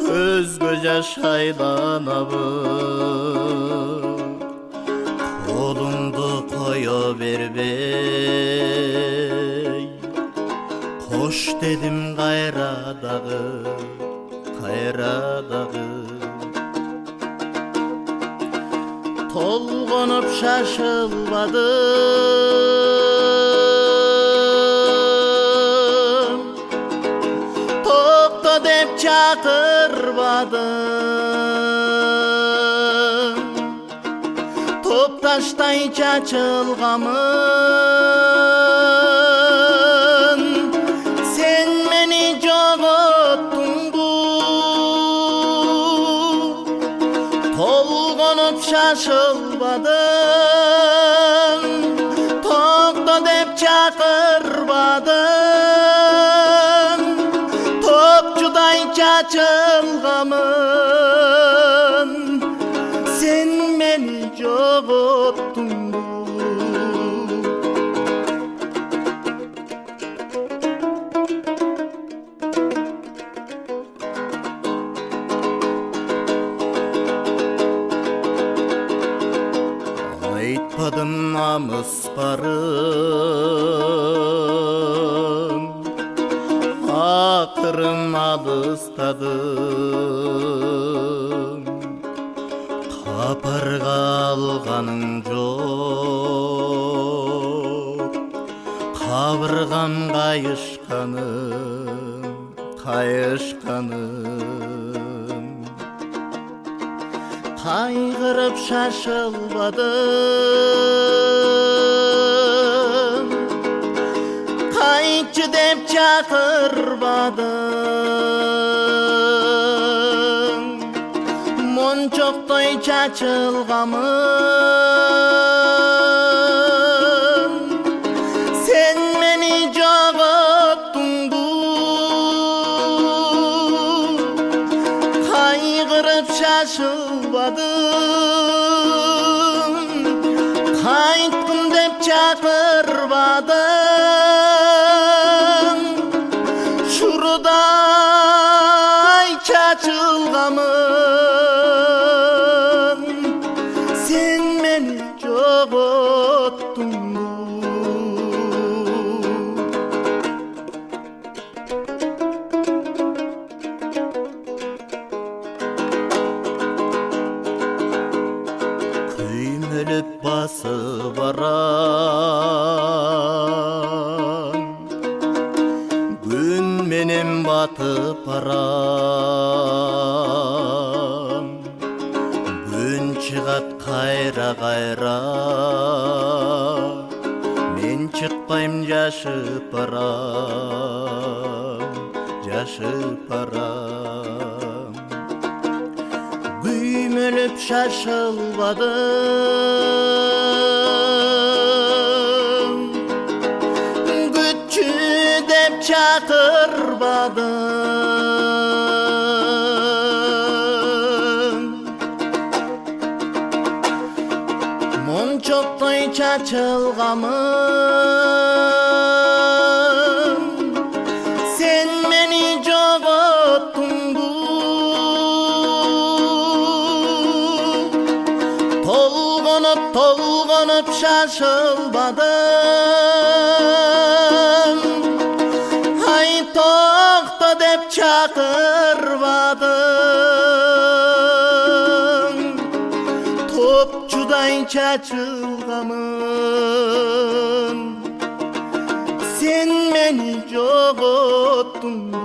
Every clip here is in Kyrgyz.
көзгө жаш айланабы колуңду кое бербей. Кош дедим кайра дагы кайра дагы. Толгонуп шашылбадым. Деп чакырбадым топ таштай чачылганмын сен мени жоготтуңбу толгонуп шашылбадым айтпадым намыс барын акырын алыстадым. Капарга алганың жок кабыргам кайышканым кайышканым кайгырып шашылбадым. Кайтчы деп чакырбадым. Мончоктой чачылганмын деп чакырбадым шурудай чачылганмын барам? Күн менен батып барам. Күн чыгат кайра кайра. Мен чыкпайм жашып барам жашып барам. Күймөлөп шашылбадым деп чакырбадым мончоктой чачылганмын сен мени жоготтуңбу толгонуп толгонуп шашылбадым токто деп чакырбадым топчудай чачылганмын сен мени жоготтуңбу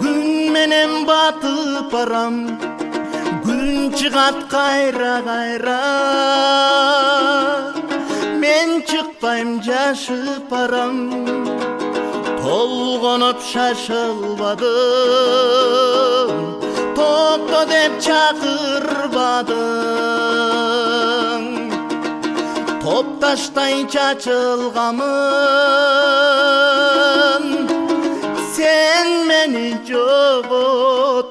күн менен батып барам. Күн чыгат кайра кайра. Мен чыкпайм жашып барам. Толгонуп шашылбадым. Токто деп чакырбадым топташтай чачылганмын сен мени жогот